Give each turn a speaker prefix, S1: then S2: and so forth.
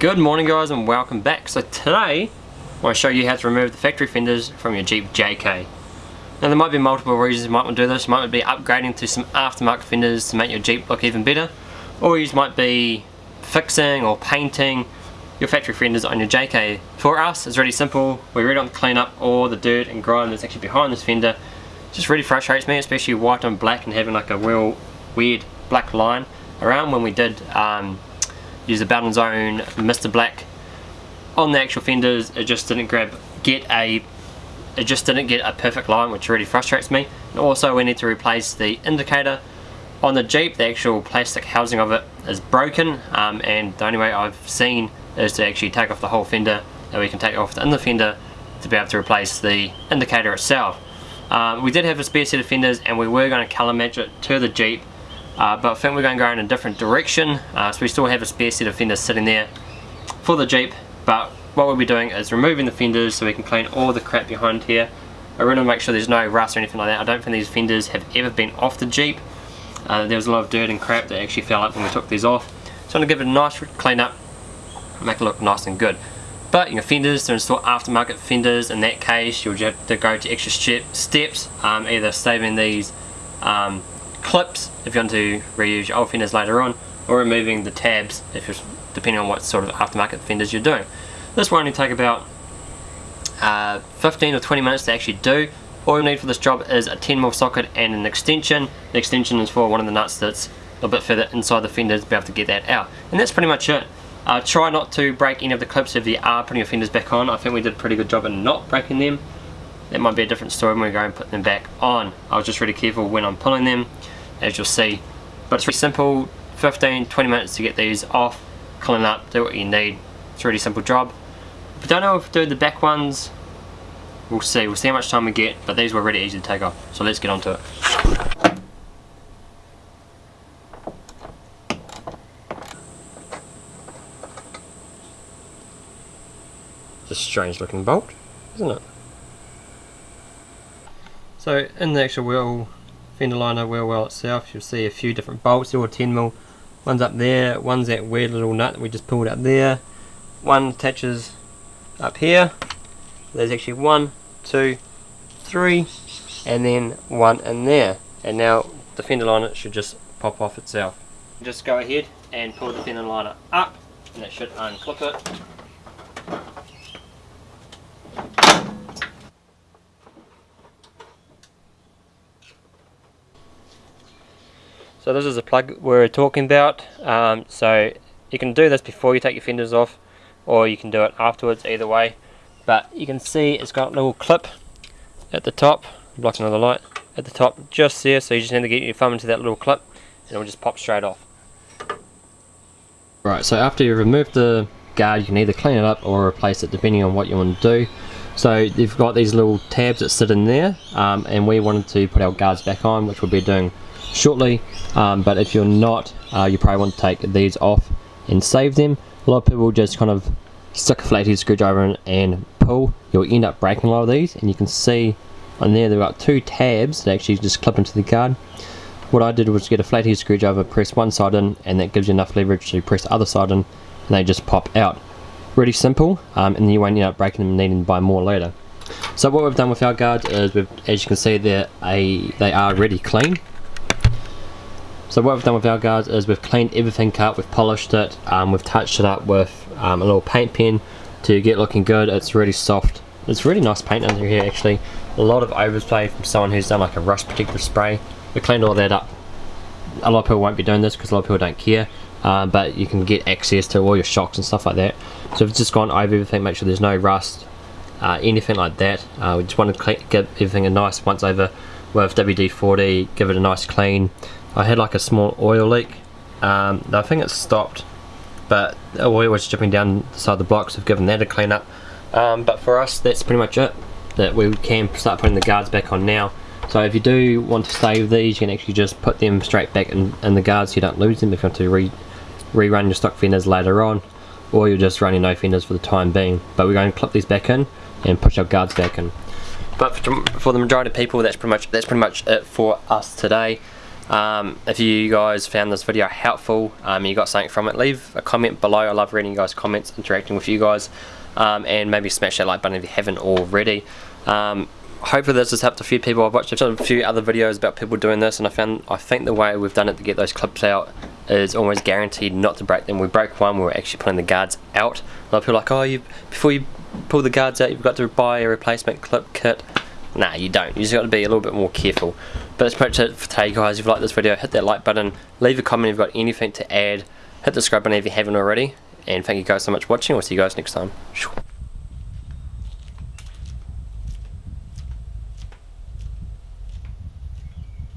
S1: Good morning guys and welcome back. So today I want to show you how to remove the factory fenders from your Jeep JK. Now there might be multiple reasons you might want to do this. You might be upgrading to some aftermarket fenders to make your Jeep look even better. Or you might be fixing or painting your factory fenders on your JK. For us it's really simple. We really don't clean up all the dirt and grime that's actually behind this fender. It just really frustrates me especially white on black and having like a real weird black line around when we did um, use the Bowden's Own Mr. Black on the actual fenders. It just didn't grab get a it just didn't get a perfect line which really frustrates me. And also we need to replace the indicator on the Jeep. The actual plastic housing of it is broken um, and the only way I've seen is to actually take off the whole fender and we can take off the inner fender to be able to replace the indicator itself. Um, we did have a spare set of fenders and we were going to colour match it to the Jeep uh, but I think we're going to go in a different direction. Uh, so we still have a spare set of fenders sitting there for the Jeep but what we'll be doing is removing the fenders so we can clean all the crap behind here. I really want to make sure there's no rust or anything like that. I don't think these fenders have ever been off the Jeep. Uh, there was a lot of dirt and crap that actually fell up when we took these off. So I'm going to give it a nice clean up make it look nice and good. But your fenders to install aftermarket fenders. In that case you'll have to go to extra steps um, either saving these um, clips if you want to reuse your old fenders later on or removing the tabs if you're depending on what sort of aftermarket fenders you're doing. This will only take about uh, 15 or 20 minutes to actually do. All you need for this job is a 10mm socket and an extension. The extension is for one of the nuts that's a bit further inside the fender to be able to get that out. And that's pretty much it. Uh, try not to break any of the clips if you are putting your fenders back on. I think we did a pretty good job in not breaking them. That might be a different story when we go and put them back on. I was just really careful when I'm pulling them as you'll see. But it's really simple, 15-20 minutes to get these off, clean up, do what you need. It's a really simple job. If you don't know if to do the back ones, we'll see. We'll see how much time we get, but these were really easy to take off. So let's get on to it. It's a strange looking bolt, isn't it? So in the actual wheel fender liner wheel well itself you'll see a few different bolts they're all 10 mil. One's up there one's that weird little nut that we just pulled up there. One attaches up here. There's actually one two three and then one in there. And now the fender liner should just pop off itself. Just go ahead and pull the fender liner up and it should unclip it So this is the plug we're talking about. Um, so you can do this before you take your fenders off or you can do it afterwards, either way. But you can see it's got a little clip at the top, blocking another light, at the top just there. So you just need to get your thumb into that little clip and it will just pop straight off. Right, so after you remove the guard you can either clean it up or replace it depending on what you want to do. So you've got these little tabs that sit in there um, and we wanted to put our guards back on which we'll be doing shortly um, but if you're not uh, you probably want to take these off and save them. A lot of people just kind of stick a flathead screwdriver in and pull. You'll end up breaking a lot of these and you can see on there there are two tabs that actually just clip into the guard. What I did was get a flathead screwdriver press one side in and that gives you enough leverage to press the other side in and they just pop out. Really simple um, and you won't end up breaking them and needing to buy more later. So what we've done with our guards is as you can see they're a, they are ready clean so what we've done with our guards is we've cleaned everything up, we've polished it, um, we've touched it up with um, a little paint pen to get looking good. It's really soft. It's really nice paint under here actually. A lot of overspray from someone who's done like a rust protective spray. We cleaned all that up. A lot of people won't be doing this because a lot of people don't care. Um, but you can get access to all your shocks and stuff like that. So we've just gone over everything, make sure there's no rust, uh, anything like that. Uh, we just want to get everything a nice once over with WD-40, give it a nice clean. I had like a small oil leak. Um, I think it stopped, but oil was dripping down the side of the blocks. So I've given that a clean up. Um, but for us, that's pretty much it. That we can start putting the guards back on now. So if you do want to save these, you can actually just put them straight back in, in the guards so you don't lose them if you want to re rerun your stock fenders later on. Or you're just running no fenders for the time being. But we're going to clip these back in and push our guards back in. But for, for the majority of people, that's pretty much that's pretty much it for us today. Um, if you guys found this video helpful, um, you got something from it, leave a comment below. I love reading you guys' comments, interacting with you guys, um, and maybe smash that like button if you haven't already. Um, hopefully this has helped a few people. I've watched a few other videos about people doing this, and I found I think the way we've done it to get those clips out is almost guaranteed not to break them. We broke one, we were actually pulling the guards out. A lot of people are like, oh, you before you pull the guards out, you've got to buy a replacement clip kit. Nah, you don't. You just got to be a little bit more careful. But that's pretty much it for today, guys. If you like this video, hit that like button, leave a comment if you've got anything to add, hit the subscribe button if you haven't already, and thank you guys so much for watching. We'll see you guys next time.